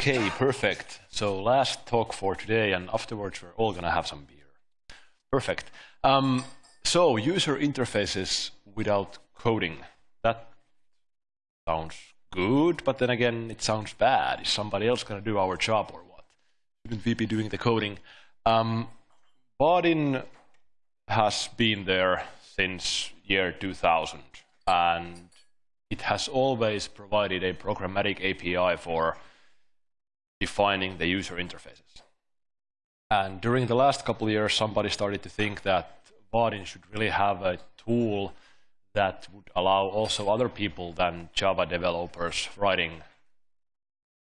Okay, perfect. So last talk for today, and afterwards we're all going to have some beer. Perfect. Um, so user interfaces without coding. That sounds good, but then again, it sounds bad. Is somebody else going to do our job or what? Shouldn't we be doing the coding? Um, Vaadin has been there since year 2000, and it has always provided a programmatic API for defining the user interfaces. And during the last couple of years, somebody started to think that Vaadin should really have a tool that would allow also other people than Java developers writing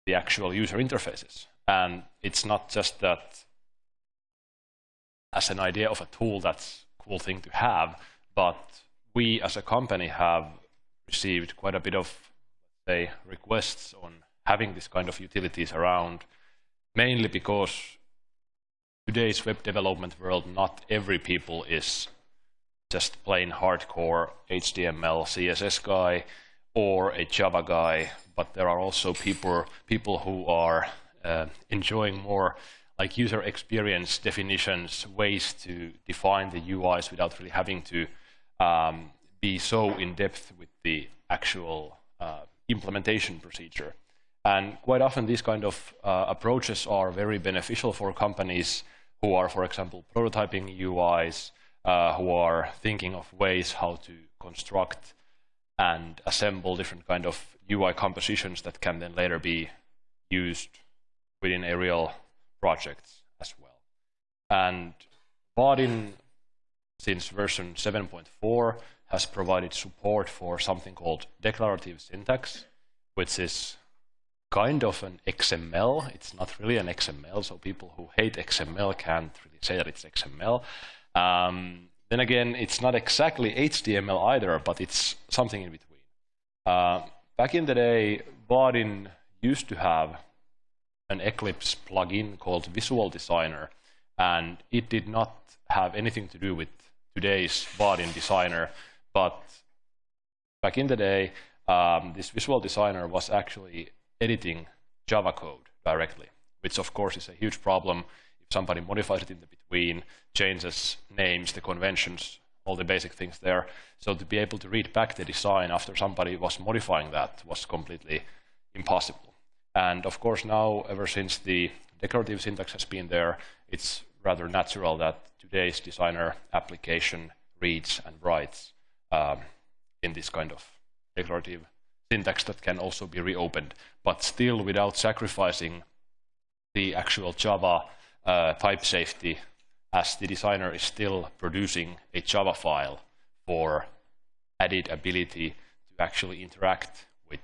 the actual user interfaces. And it's not just that as an idea of a tool that's a cool thing to have, but we as a company have received quite a bit of say requests on having this kind of utilities around, mainly because today's web development world, not every people is just plain hardcore HTML, CSS guy or a Java guy, but there are also people, people who are uh, enjoying more like user experience definitions, ways to define the UIs without really having to um, be so in depth with the actual uh, implementation procedure. And quite often these kind of uh, approaches are very beneficial for companies who are, for example, prototyping UIs, uh, who are thinking of ways how to construct and assemble different kind of UI compositions that can then later be used within a real project as well. And Vaadin, since version 7.4, has provided support for something called declarative syntax, which is kind of an XML. It's not really an XML, so people who hate XML can't really say that it's XML. Um, then again, it's not exactly HTML either, but it's something in between. Uh, back in the day, Vaadin used to have an Eclipse plugin called Visual Designer, and it did not have anything to do with today's Vaadin designer, but back in the day, um, this Visual Designer was actually editing Java code directly, which of course is a huge problem if somebody modifies it in the between, changes names, the conventions, all the basic things there. So to be able to read back the design after somebody was modifying that was completely impossible. And of course now, ever since the declarative syntax has been there, it's rather natural that today's designer application reads and writes um, in this kind of declarative syntax that can also be reopened, but still without sacrificing the actual Java uh, type safety as the designer is still producing a Java file for added ability to actually interact with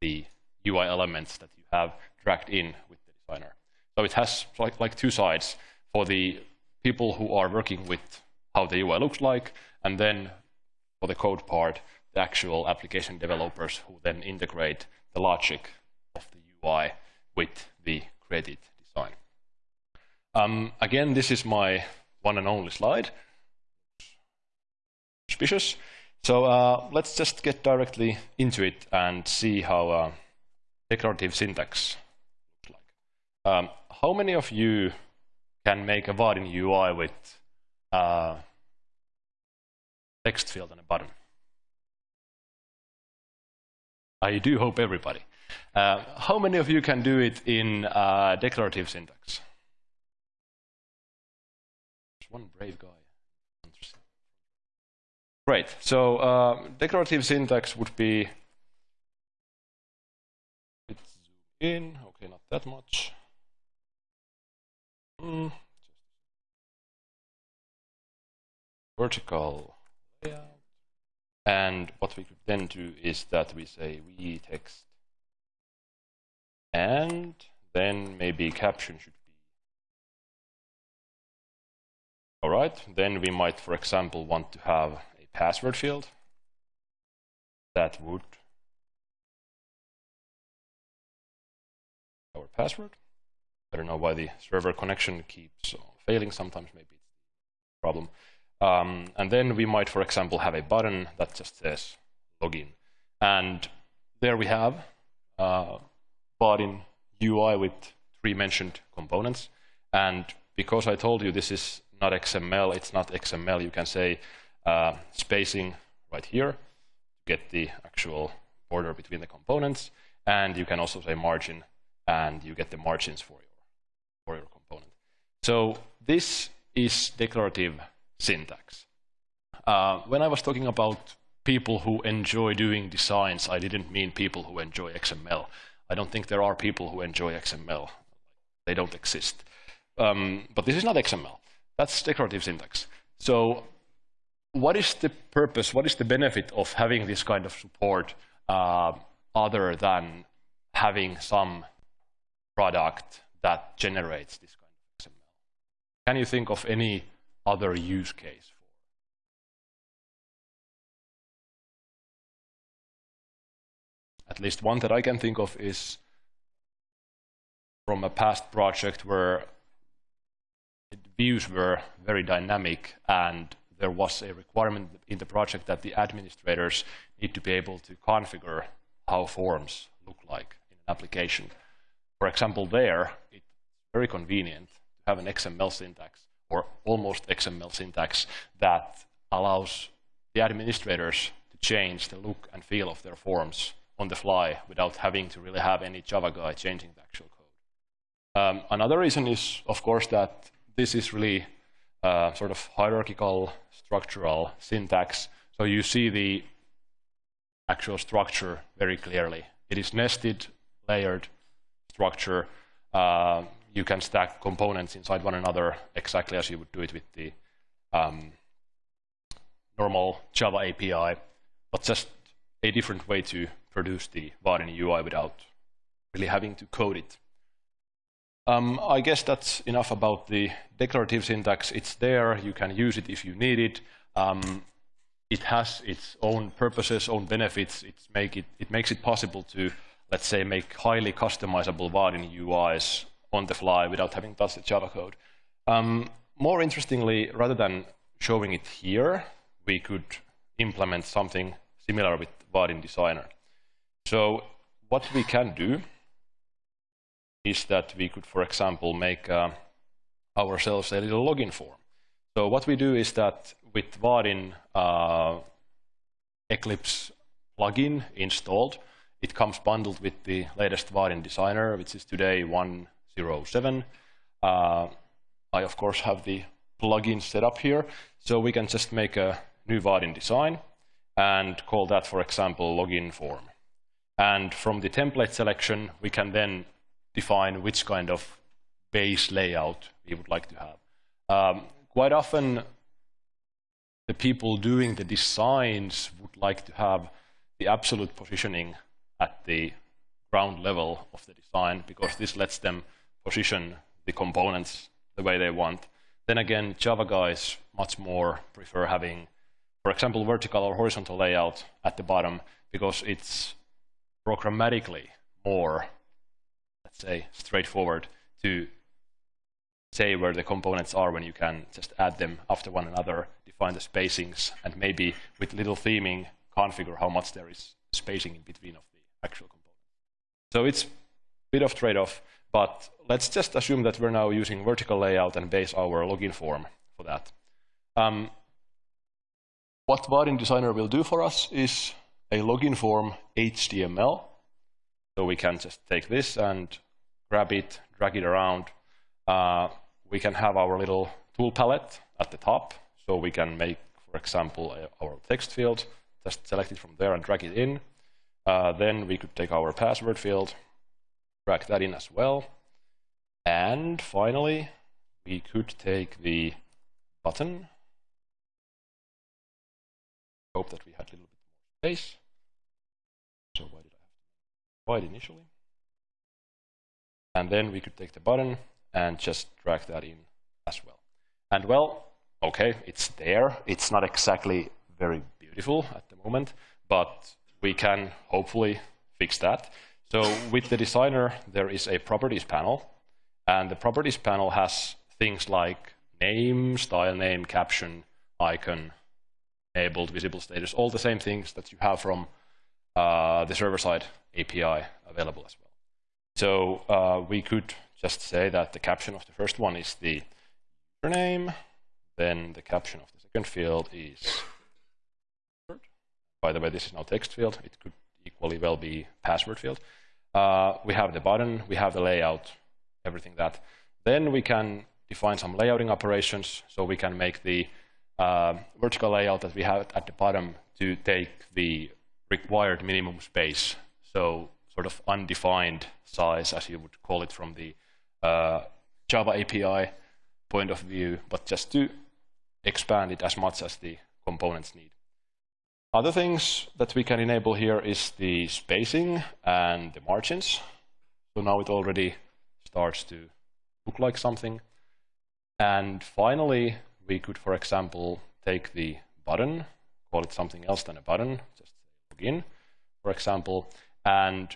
the UI elements that you have dragged in with the designer. So it has like, like two sides for the people who are working with how the UI looks like, and then for the code part, the actual application developers who then integrate the logic of the UI with the created design. Um, again, this is my one and only slide. Suspicious. So uh, let's just get directly into it and see how uh, declarative syntax looks like. Um, how many of you can make a Vaadin UI with uh, text field and a button? I do hope everybody. Uh, how many of you can do it in uh, declarative syntax? There's one brave guy. Great. So uh, declarative syntax would be let's zoom in. Okay, not that much. Mm. Vertical. And what we could then do is that we say we text and then maybe caption should be. All right, then we might, for example, want to have a password field that would our password. I don't know why the server connection keeps failing sometimes, maybe it's a problem. Um, and then we might, for example, have a button that just says login. And there we have uh, Vaadin UI with three mentioned components. And because I told you this is not XML, it's not XML, you can say uh, spacing right here to get the actual border between the components. And you can also say margin, and you get the margins for your, for your component. So this is declarative syntax. Uh, when I was talking about people who enjoy doing designs, I didn't mean people who enjoy XML. I don't think there are people who enjoy XML. They don't exist. Um, but this is not XML. That's declarative syntax. So what is the purpose, what is the benefit of having this kind of support uh, other than having some product that generates this kind of XML? Can you think of any other use case? For. At least one that I can think of is from a past project where the views were very dynamic and there was a requirement in the project that the administrators need to be able to configure how forms look like in an application. For example, there, it's very convenient to have an XML syntax or almost XML syntax that allows the administrators to change the look and feel of their forms on the fly without having to really have any Java guy changing the actual code. Um, another reason is, of course, that this is really uh, sort of hierarchical structural syntax. So you see the actual structure very clearly. It is nested, layered structure. Uh, you can stack components inside one another exactly as you would do it with the um, normal Java API, but just a different way to produce the Vaadin UI without really having to code it. Um, I guess that's enough about the declarative syntax. It's there. You can use it if you need it. Um, it has its own purposes, own benefits. Make it, it, makes it possible to, let's say, make highly customizable Vaadin UIs on the fly without having touched the Java code. Um, more interestingly, rather than showing it here, we could implement something similar with Vaadin Designer. So what we can do is that we could, for example, make uh, ourselves a little login form. So what we do is that with Vaadin uh, Eclipse plugin installed, it comes bundled with the latest Vaadin Designer, which is today one 07. Uh, I, of course, have the plugin set up here. So we can just make a new Vaadin design and call that, for example, login form. And from the template selection, we can then define which kind of base layout we would like to have. Um, quite often, the people doing the designs would like to have the absolute positioning at the ground level of the design because this lets them position the components the way they want. Then again, Java guys much more prefer having, for example, vertical or horizontal layout at the bottom because it's programmatically more, let's say, straightforward to say where the components are when you can just add them after one another, define the spacings, and maybe with little theming configure how much there is spacing in between of the actual components. So it's a bit of trade-off, but let's just assume that we're now using vertical layout and base our login form for that. Um, what Vaadin Designer will do for us is a login form HTML. So we can just take this and grab it, drag it around. Uh, we can have our little tool palette at the top. So we can make, for example, our text field, just select it from there and drag it in. Uh, then we could take our password field, drag that in as well. And finally, we could take the button. Hope that we had a little bit more space. So why did I have to initially? And then we could take the button and just drag that in as well. And well, okay, it's there. It's not exactly very beautiful at the moment, but we can hopefully fix that. So with the designer, there is a properties panel, and the properties panel has things like name, style name, caption, icon, enabled, visible status, all the same things that you have from uh, the server-side API available as well. So uh, we could just say that the caption of the first one is the username, then the caption of the second field is by the way, this is now text field. It could equally well be password field. Uh, we have the button, we have the layout, everything that. Then we can define some layouting operations. So we can make the uh, vertical layout that we have at the bottom to take the required minimum space. So sort of undefined size, as you would call it from the uh, Java API point of view, but just to expand it as much as the components need. Other things that we can enable here is the spacing and the margins. So now it already starts to look like something. And finally, we could, for example, take the button, call it something else than a button, just login, for example, and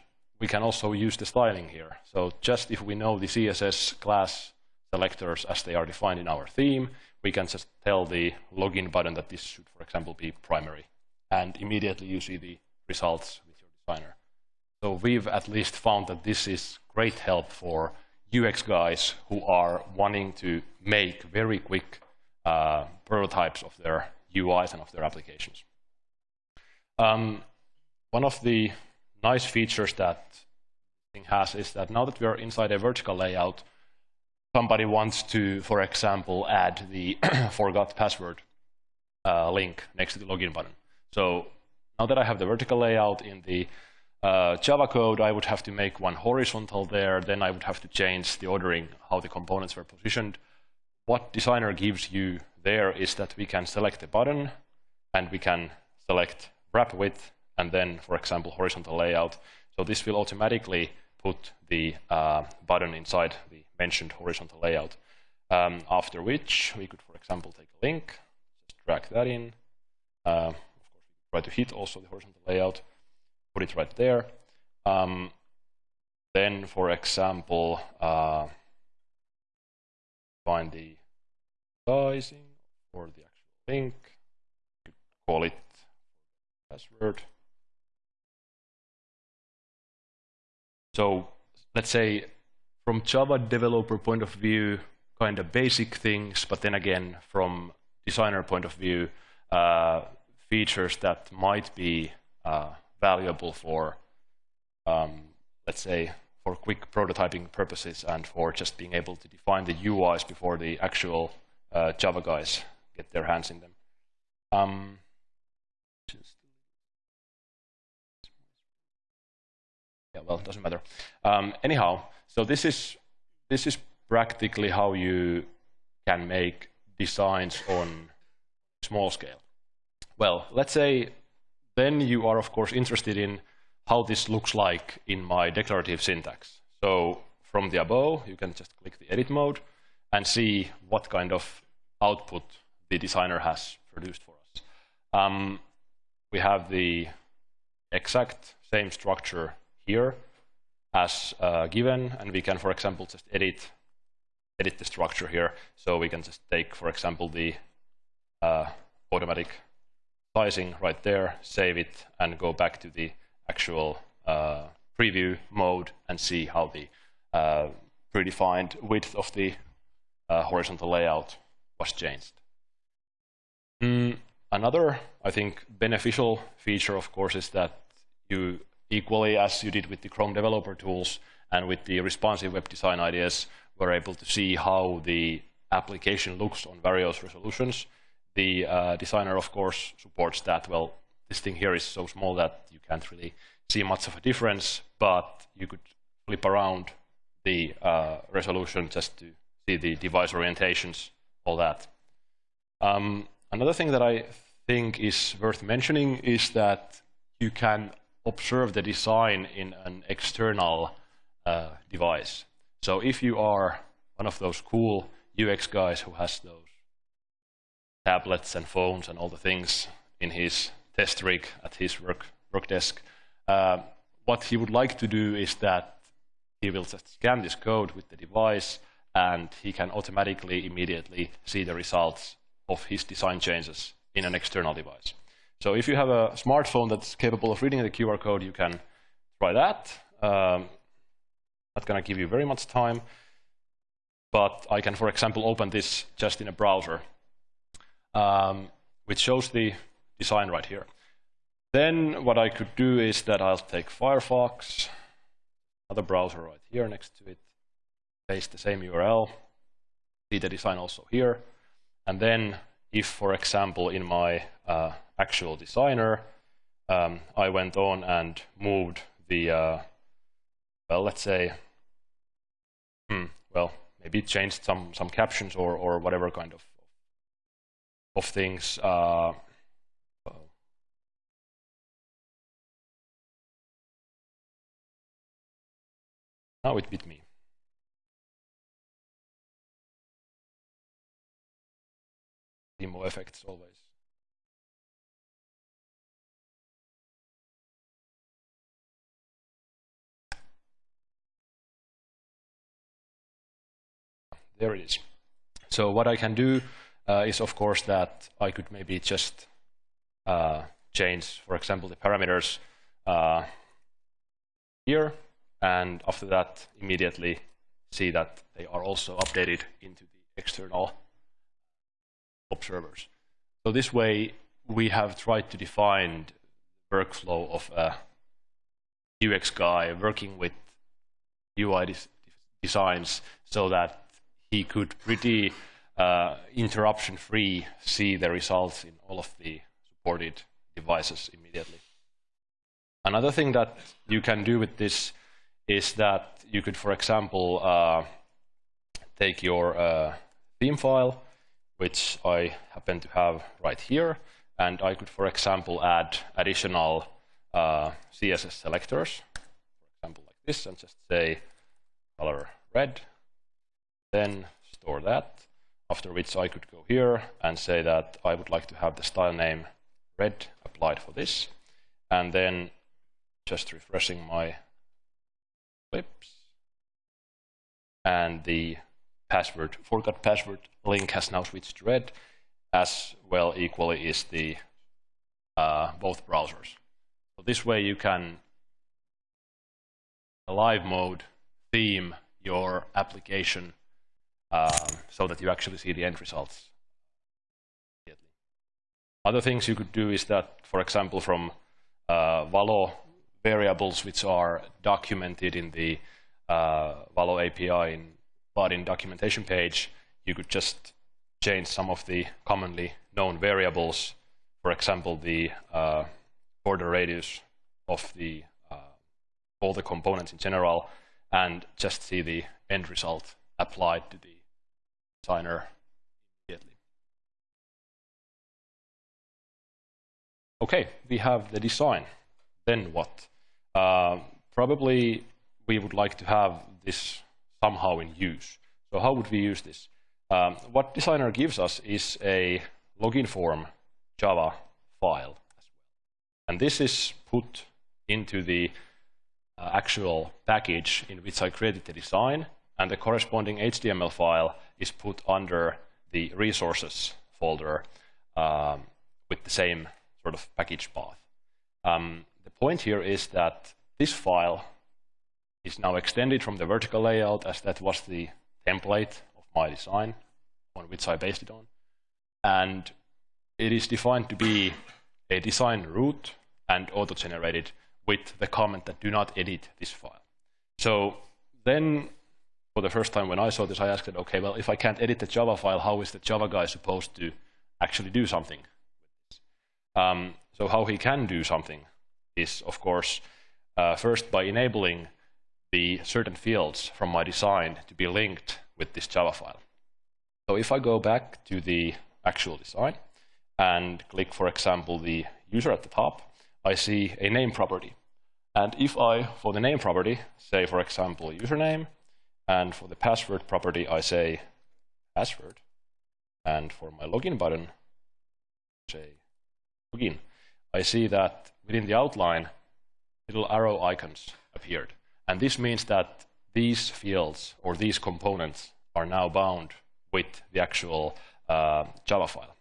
we can also use the styling here. So just if we know the CSS class selectors as they are defined in our theme, we can just tell the login button that this should, for example, be primary and immediately you see the results with your designer. So we've at least found that this is great help for UX guys who are wanting to make very quick uh, prototypes of their UIs and of their applications. Um, one of the nice features that thing has is that now that we are inside a vertical layout, somebody wants to, for example, add the forgot password uh, link next to the login button. So now that I have the vertical layout in the uh, Java code, I would have to make one horizontal there. Then I would have to change the ordering, how the components were positioned. What designer gives you there is that we can select a button and we can select wrap width and then, for example, horizontal layout. So this will automatically put the uh, button inside the mentioned horizontal layout. Um, after which we could, for example, take a link, just drag that in. Uh, try to hit also the horizontal layout, put it right there. Um, then, for example, uh, find the sizing or the actual link, call it password. So let's say from Java developer point of view, kind of basic things, but then again, from designer point of view, uh, features that might be uh, valuable for, um, let's say, for quick prototyping purposes and for just being able to define the UIs before the actual uh, Java guys get their hands in them. Um, yeah, well, it doesn't matter. Um, anyhow, so this is this is practically how you can make designs on small scale. Well, let's say then you are, of course, interested in how this looks like in my declarative syntax. So from the above, you can just click the edit mode and see what kind of output the designer has produced for us. Um, we have the exact same structure here as uh, given, and we can, for example, just edit edit the structure here. So we can just take, for example, the uh, automatic sizing right there, save it, and go back to the actual uh, preview mode and see how the uh, predefined width of the uh, horizontal layout was changed. Mm, another, I think, beneficial feature, of course, is that you equally as you did with the Chrome developer tools and with the responsive web design ideas, were able to see how the application looks on various resolutions the uh, designer, of course, supports that. Well, this thing here is so small that you can't really see much of a difference, but you could flip around the uh, resolution just to see the device orientations, all that. Um, another thing that I think is worth mentioning is that you can observe the design in an external uh, device. So if you are one of those cool UX guys who has those tablets and phones and all the things in his test rig at his work, work desk. Uh, what he would like to do is that he will just scan this code with the device and he can automatically immediately see the results of his design changes in an external device. So if you have a smartphone that's capable of reading the QR code, you can try that. Um, Not going to give you very much time, but I can, for example, open this just in a browser, um, which shows the design right here. Then what I could do is that I'll take Firefox, another browser right here next to it, paste the same URL, see the design also here, and then if, for example, in my uh, actual designer, um, I went on and moved the, uh, well, let's say, hmm, well, maybe changed some, some captions or, or whatever kind of, of things. Uh, now it beat me. Demo effects always. There it is. So what I can do uh, is, of course, that I could maybe just uh, change, for example, the parameters uh, here, and after that, immediately see that they are also updated into the external observers. So this way, we have tried to define the workflow of a UX guy working with UI des designs so that he could pretty uh, interruption-free see the results in all of the supported devices immediately. Another thing that you can do with this is that you could, for example, uh, take your uh, theme file, which I happen to have right here, and I could, for example, add additional uh, CSS selectors, for example, like this, and just say color red, then store that, after which I could go here and say that I would like to have the style name red applied for this, and then just refreshing my clips, and the password, forgot password link has now switched to red, as well equally is the uh, both browsers. So this way you can live mode theme your application um, so that you actually see the end results. Other things you could do is that, for example, from uh, Valo variables which are documented in the uh, Valo API in Vaadin documentation page, you could just change some of the commonly known variables, for example, the uh, border radius of the uh, all the components in general, and just see the end result applied to the designer immediately. Okay, we have the design. Then what? Uh, probably we would like to have this somehow in use. So how would we use this? Um, what designer gives us is a login form Java file. And this is put into the uh, actual package in which I created the design, and the corresponding HTML file is put under the resources folder um, with the same sort of package path. Um, the point here is that this file is now extended from the vertical layout as that was the template of my design on which I based it on. And it is defined to be a design root and auto-generated with the comment that do not edit this file. So then for the first time when I saw this, I asked it, okay, well, if I can't edit the Java file, how is the Java guy supposed to actually do something? Um, so how he can do something is, of course, uh, first by enabling the certain fields from my design to be linked with this Java file. So if I go back to the actual design and click, for example, the user at the top, I see a name property. And if I, for the name property, say, for example, username, and for the password property, I say password. And for my login button, say login. I see that within the outline, little arrow icons appeared. And this means that these fields or these components are now bound with the actual uh, Java file.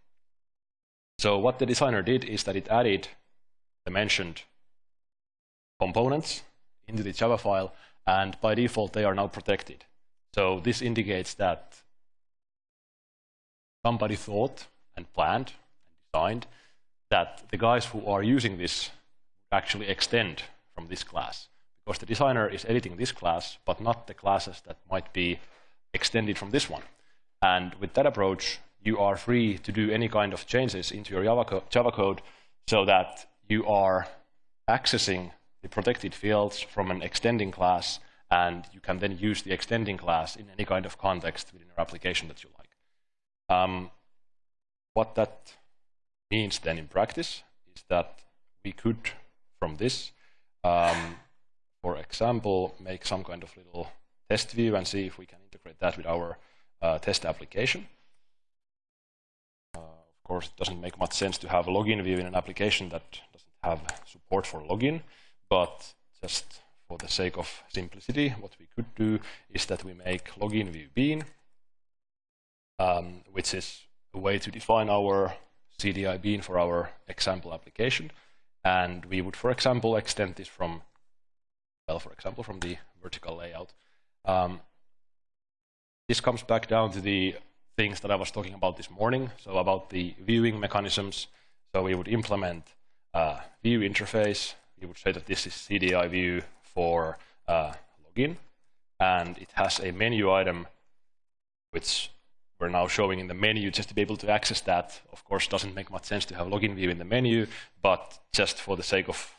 So what the designer did is that it added the mentioned components into the Java file and by default they are now protected. So this indicates that somebody thought and planned and designed that the guys who are using this actually extend from this class. Because the designer is editing this class, but not the classes that might be extended from this one. And with that approach, you are free to do any kind of changes into your Java, co Java code so that you are accessing the protected fields from an extending class, and you can then use the extending class in any kind of context within your application that you like. Um, what that means then in practice is that we could, from this, um, for example, make some kind of little test view and see if we can integrate that with our uh, test application. Uh, of course, it doesn't make much sense to have a login view in an application that doesn't have support for login, but just for the sake of simplicity, what we could do is that we make login view bean, um, which is a way to define our CDI bean for our example application. And we would, for example, extend this from, well, for example, from the vertical layout. Um, this comes back down to the things that I was talking about this morning, so about the viewing mechanisms. So we would implement a view interface. We would say that this is CDI view for uh, login, and it has a menu item which we're now showing in the menu just to be able to access that. Of course, doesn't make much sense to have login view in the menu, but just for the sake of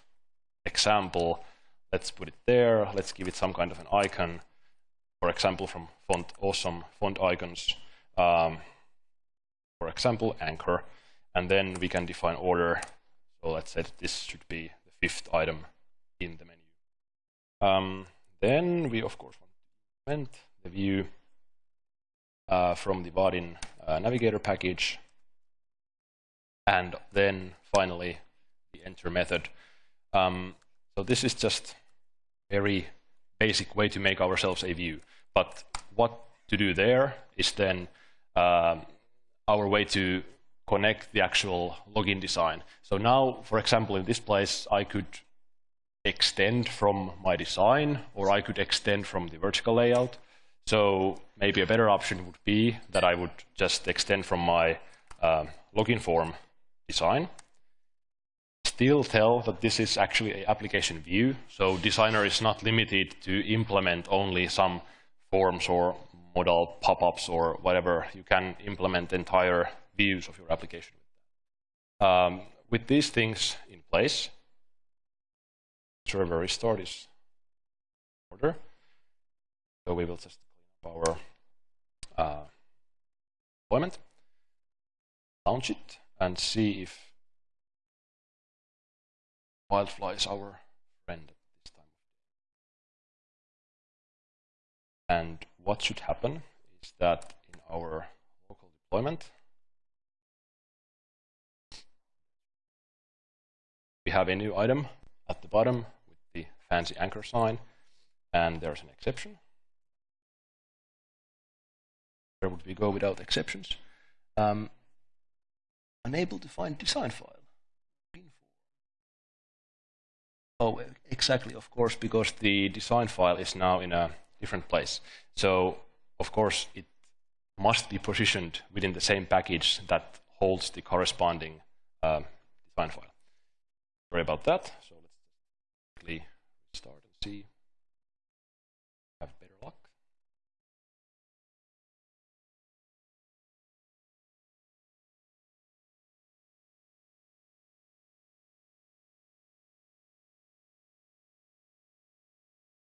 example, let's put it there. Let's give it some kind of an icon. For example, from font awesome font icons. Um, for example, anchor. And then we can define order. So let's say this should be fifth item in the menu. Um, then we, of course, want to implement the view uh, from the Vaadin uh, navigator package. And then finally, the enter method. Um, so this is just very basic way to make ourselves a view. But what to do there is then um, our way to connect the actual login design. So now, for example, in this place, I could extend from my design, or I could extend from the vertical layout. So maybe a better option would be that I would just extend from my uh, login form design. Still tell that this is actually an application view, so designer is not limited to implement only some forms or modal pop-ups or whatever. You can implement entire views of your application. Um, with these things in place, server restart is order. So we will just our uh, deployment, launch it, and see if Wildfly is our friend at this time. And what should happen is that in our local deployment, we have a new item at the bottom with the fancy anchor sign, and there's an exception where would we go without exceptions? Um, unable to find design file. Oh, exactly, of course, because the design file is now in a different place. So, of course, it must be positioned within the same package that holds the corresponding uh, design file. Sorry about that. So let's quickly start and see. Have better luck.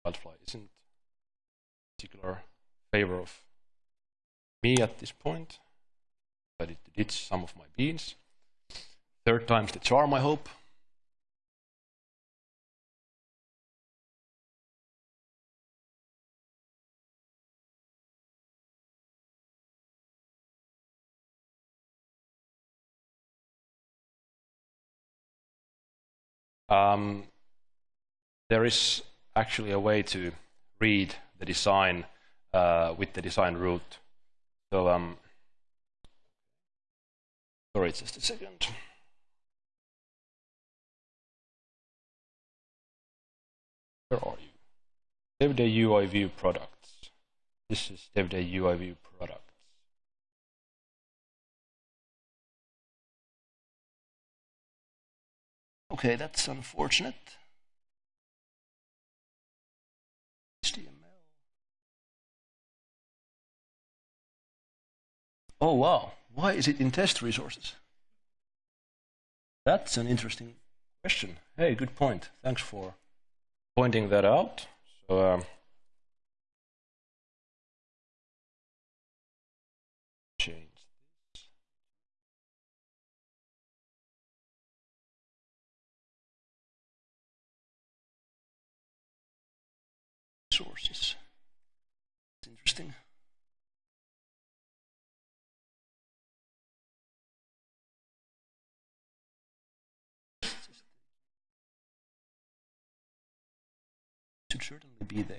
Wildfly isn't particular favor of me at this point. But it did some of my beans. Third time's the charm, I hope. Um, there is actually a way to read the design uh, with the design root. So, um, sorry, just a second. Where are you? DevDay UI view products. This is DevDay UI view products. Okay, that's unfortunate. HTML. Oh wow, why is it in test resources? That's an interesting question. Hey, good point. Thanks for pointing that out. So, um, Sources. It's interesting. should certainly be there.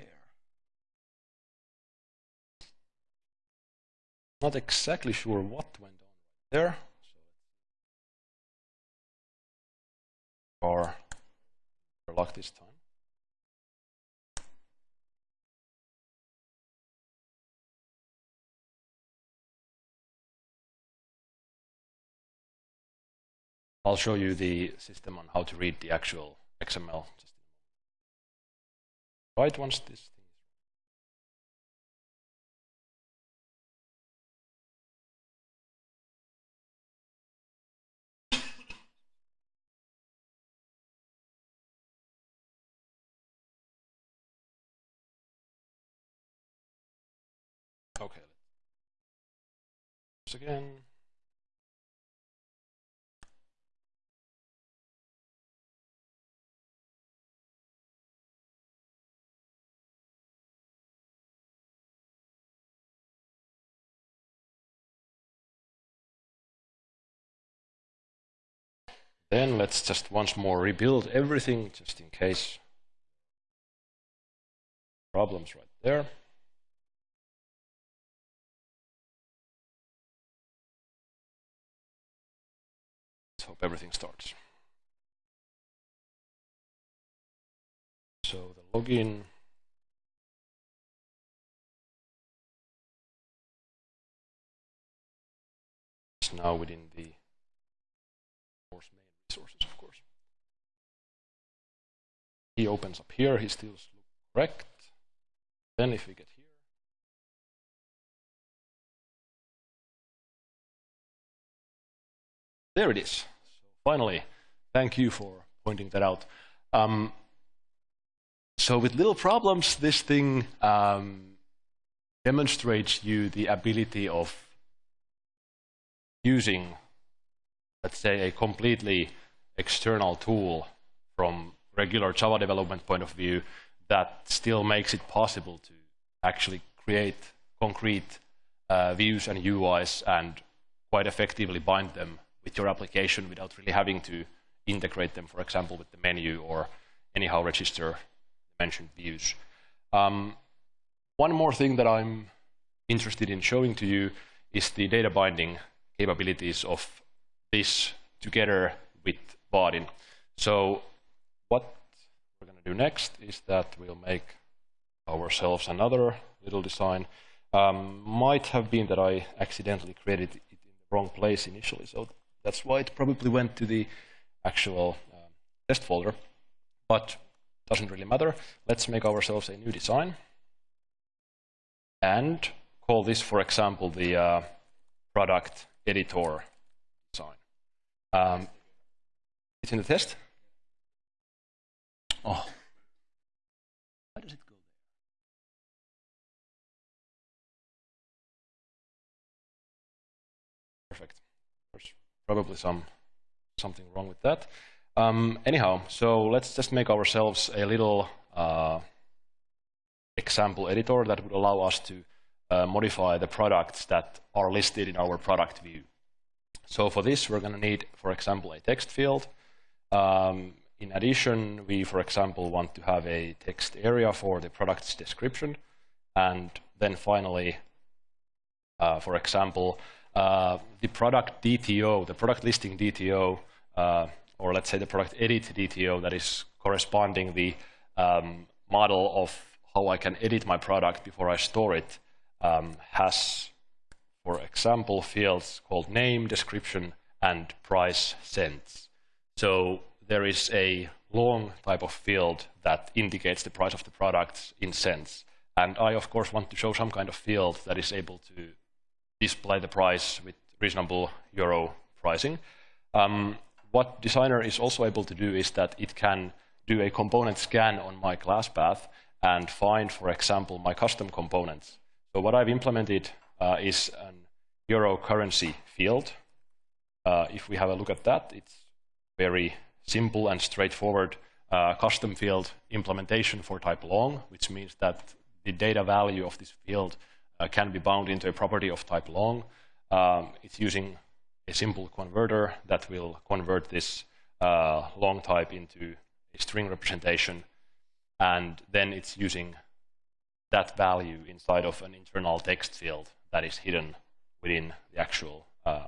Not exactly sure what went on there. Or lock this time. I'll show you the system on how to read the actual XML right once this thing Okay. Again. Then let's just once more rebuild everything just in case. Problems right there. Let's hope everything starts. So the login is now within the sources, of course. He opens up here, he still looks correct. Then if we get here, there it is. So finally, thank you for pointing that out. Um, so with little problems, this thing um, demonstrates you the ability of using, let's say, a completely external tool from regular Java development point of view that still makes it possible to actually create concrete uh, views and UIs and quite effectively bind them with your application without really having to integrate them, for example, with the menu or anyhow register mentioned views. Um, one more thing that I'm interested in showing to you is the data binding capabilities of this together with Vaadin. So what we're going to do next is that we'll make ourselves another little design. Um, might have been that I accidentally created it in the wrong place initially, so that's why it probably went to the actual um, test folder, but doesn't really matter. Let's make ourselves a new design and call this, for example, the uh, product editor design. Um, it's in the test? Oh. Why does it go there? Perfect. There's probably some something wrong with that. Um, anyhow, so let's just make ourselves a little uh, example editor that would allow us to uh, modify the products that are listed in our product view. So for this, we're going to need, for example, a text field. Um, in addition, we, for example, want to have a text area for the product's description. And then finally, uh, for example, uh, the product DTO, the product listing DTO, uh, or let's say the product edit DTO that is corresponding the um, model of how I can edit my product before I store it um, has, for example, fields called name, description, and price cents. So there is a long type of field that indicates the price of the product in cents. And I, of course, want to show some kind of field that is able to display the price with reasonable euro pricing. Um, what Designer is also able to do is that it can do a component scan on my class path and find, for example, my custom components. So what I've implemented uh, is an euro currency field. Uh, if we have a look at that, it's very simple and straightforward uh, custom field implementation for type long, which means that the data value of this field uh, can be bound into a property of type long. Um, it's using a simple converter that will convert this uh, long type into a string representation, and then it's using that value inside of an internal text field that is hidden within the actual uh.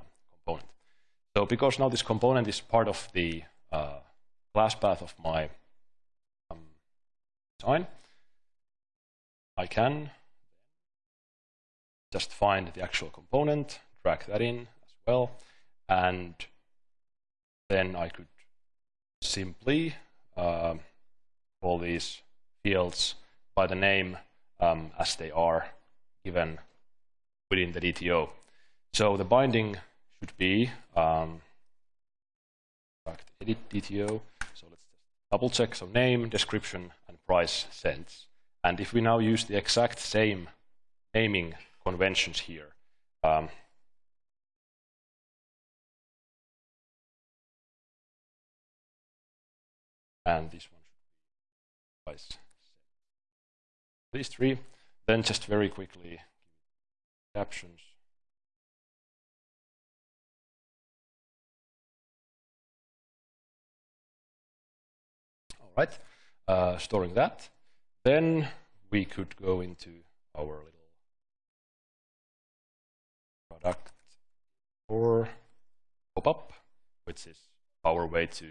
So because now this component is part of the uh, class path of my um, design, I can just find the actual component, drag that in as well, and then I could simply uh, call these fields by the name um, as they are given within the DTO. So the binding should be um, edit DTO. So let's double check. So name, description, and price cents. And if we now use the exact same naming conventions here, um, and this one should be price. These three, then just very quickly captions. Right, uh, storing that. Then we could go into our little product or pop-up, which is our way to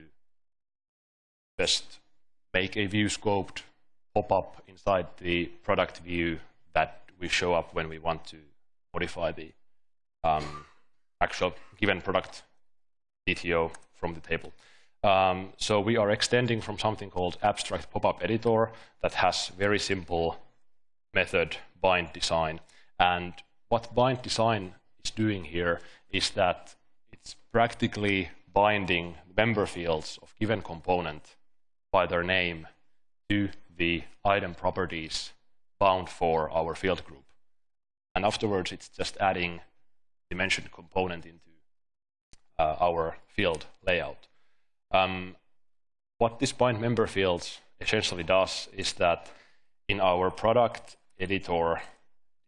best make a view scoped pop-up inside the product view that we show up when we want to modify the um, actual given product DTO from the table. Um, so we are extending from something called abstract pop-up editor that has very simple method bind design. And what bind design is doing here is that it's practically binding member fields of given component by their name to the item properties bound for our field group. And afterwards, it's just adding the mentioned component into uh, our field layout. Um, what this bind member fields essentially does is that in our product editor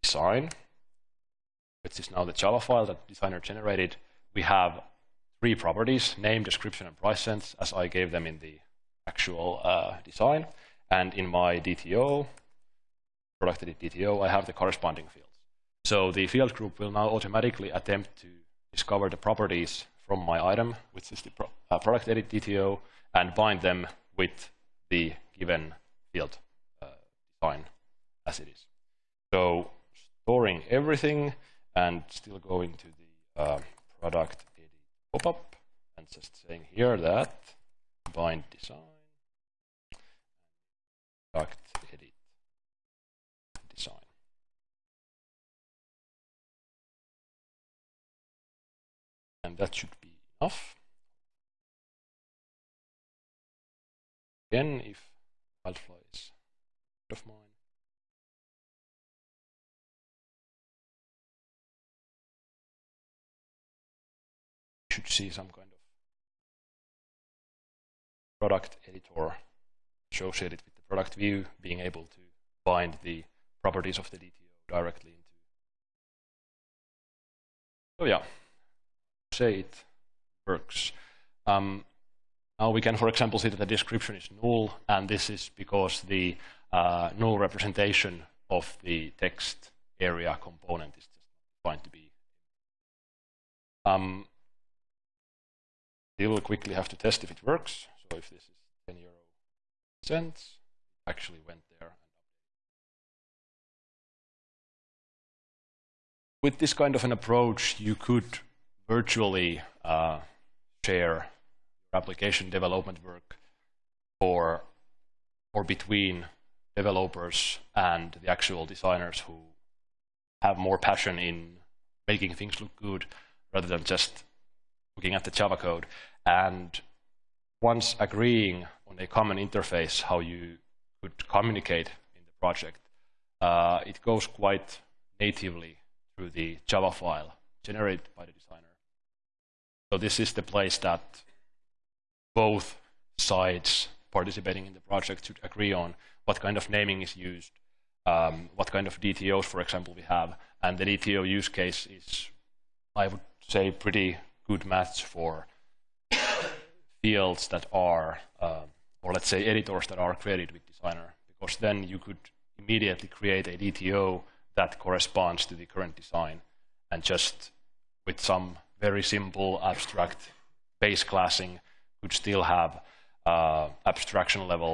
design, which is now the Java file that designer generated, we have three properties, name, description, and price cents, as I gave them in the actual uh, design. And in my DTO, product edit DTO, I have the corresponding fields. So the field group will now automatically attempt to discover the properties from my item, which is the pro uh, product edit DTO, and bind them with the given field uh, design as it is. So storing everything and still going to the uh, product edit pop-up and just saying here that bind design product edit design. And that should be enough. Again, if Wildfly is of mine, you should see some kind of product editor associated with the product view, being able to bind the properties of the DTO directly into. So yeah, it works. Um, now we can, for example, see that the description is null, and this is because the uh, null representation of the text area component is just going to be. Um, we will quickly have to test if it works. So if this is 10 euro cents, actually went there. With this kind of an approach, you could virtually uh, share application development work for or between developers and the actual designers who have more passion in making things look good rather than just looking at the Java code. And once agreeing on a common interface, how you could communicate in the project, uh, it goes quite natively through the Java file generated by the designer. So this is the place that both sides participating in the project should agree on what kind of naming is used, um, what kind of DTOs, for example, we have. And the DTO use case is, I would say, pretty good match for fields that are, uh, or let's say editors that are created with Designer, because then you could immediately create a DTO that corresponds to the current design and just with some very simple abstract base classing could still have uh, abstraction level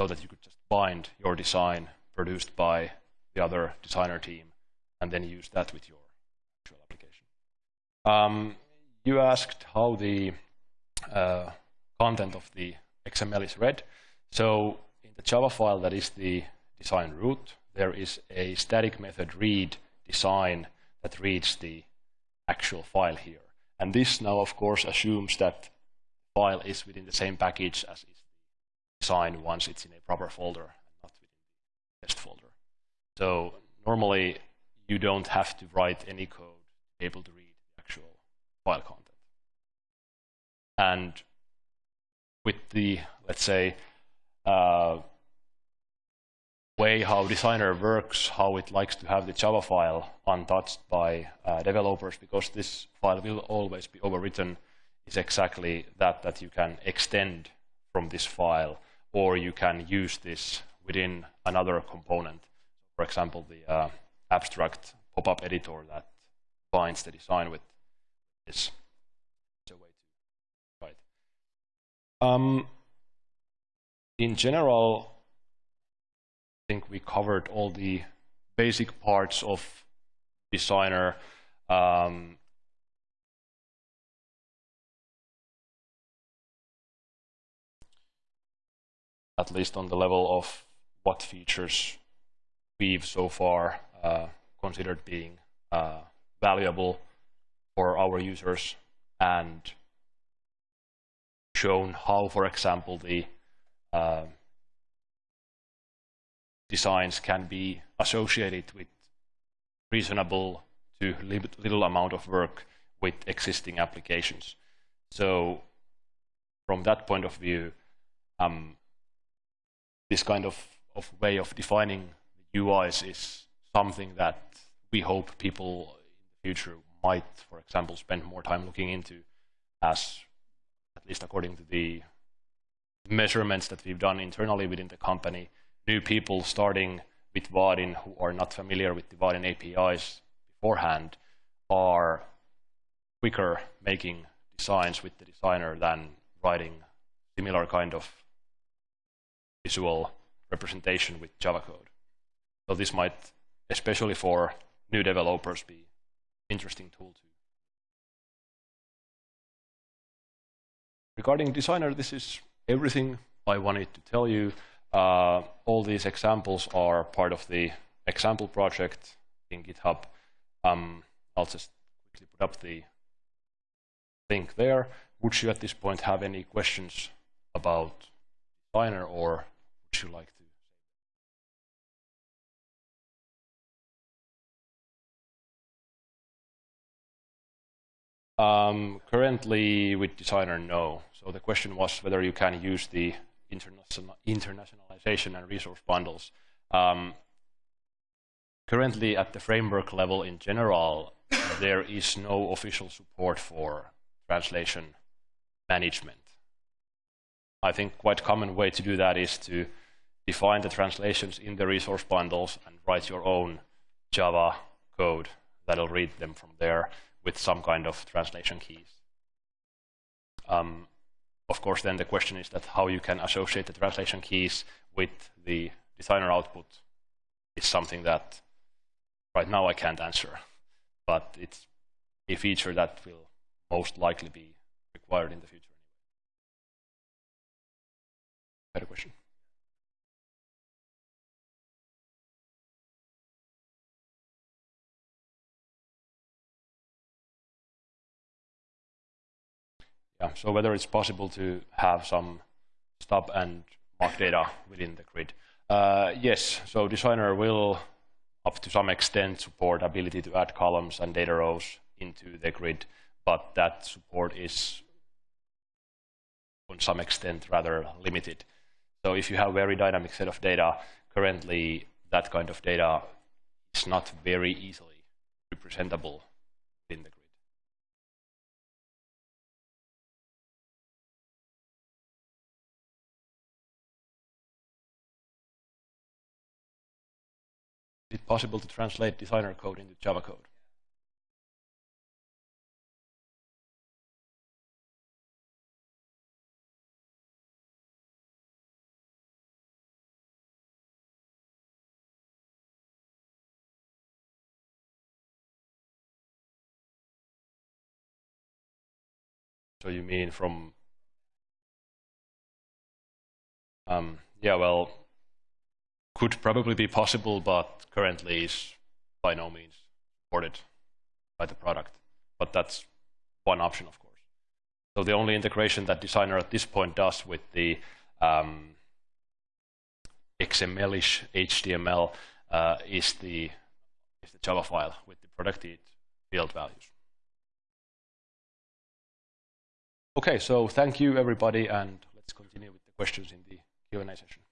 so that you could just bind your design produced by the other designer team and then use that with your actual application. Um, you asked how the uh, content of the XML is read. So in the Java file that is the design root, there is a static method read design that reads the actual file here. And this now, of course, assumes that file is within the same package as is the design once it's in a proper folder not within the test folder. So normally, you don't have to write any code to be able to read the actual file content. And with the, let's say, uh, way how Designer works, how it likes to have the Java file untouched by uh, developers, because this file will always be overwritten, is exactly that, that you can extend from this file, or you can use this within another component. For example, the uh, abstract pop-up editor that binds the design with this. It's a way to write. Um, in general, think we covered all the basic parts of Designer. Um, at least on the level of what features we've so far uh, considered being uh, valuable for our users and shown how, for example, the uh, designs can be associated with reasonable to little amount of work with existing applications. So from that point of view, um, this kind of, of way of defining UIs is something that we hope people in the future might, for example, spend more time looking into as, at least according to the measurements that we've done internally within the company, new people starting with Vaadin who are not familiar with the Vaadin APIs beforehand are quicker making designs with the designer than writing similar kind of visual representation with Java code. So this might, especially for new developers, be interesting tool too. Regarding designer, this is everything I wanted to tell you. Uh, all these examples are part of the example project in GitHub. Um, I'll just quickly put up the link there. Would you at this point have any questions about Designer or would you like to? Um, currently with Designer, no. So the question was whether you can use the international, internationalization and resource bundles. Um, currently, at the framework level in general, there is no official support for translation management. I think quite common way to do that is to define the translations in the resource bundles and write your own Java code that'll read them from there with some kind of translation keys. Um, of course, then the question is that how you can associate the translation keys with the designer output is something that right now I can't answer. but it's a feature that will most likely be required in the future. A question? Yeah, so whether it's possible to have some stub and mock data within the grid. Uh, yes, so designer will, up to some extent, support ability to add columns and data rows into the grid, but that support is, on some extent, rather limited. So if you have a very dynamic set of data, currently that kind of data is not very easily representable in the grid. Possible to translate designer code into Java code? So you mean from... Um, yeah, well, could probably be possible, but currently is by no means supported by the product. But that's one option, of course. So the only integration that Designer at this point does with the um, XML-ish HTML uh, is the is the Java file with the protected field values. Okay, so thank you everybody, and let's continue with the questions in the Q&A session.